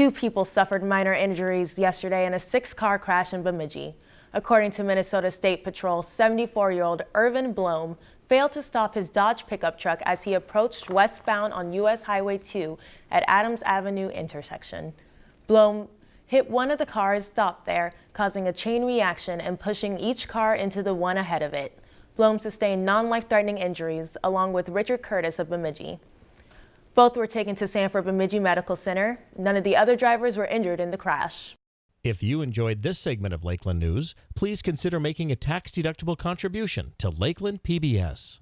Two people suffered minor injuries yesterday in a six-car crash in Bemidji. According to Minnesota State Patrol, 74-year-old Irvin Blome failed to stop his Dodge pickup truck as he approached westbound on U.S. Highway 2 at Adams Avenue intersection. Blome hit one of the cars stopped there, causing a chain reaction and pushing each car into the one ahead of it. Blome sustained non-life-threatening injuries, along with Richard Curtis of Bemidji. Both were taken to Sanford Bemidji Medical Center. None of the other drivers were injured in the crash. If you enjoyed this segment of Lakeland News, please consider making a tax-deductible contribution to Lakeland PBS.